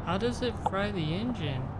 How does it fry the engine?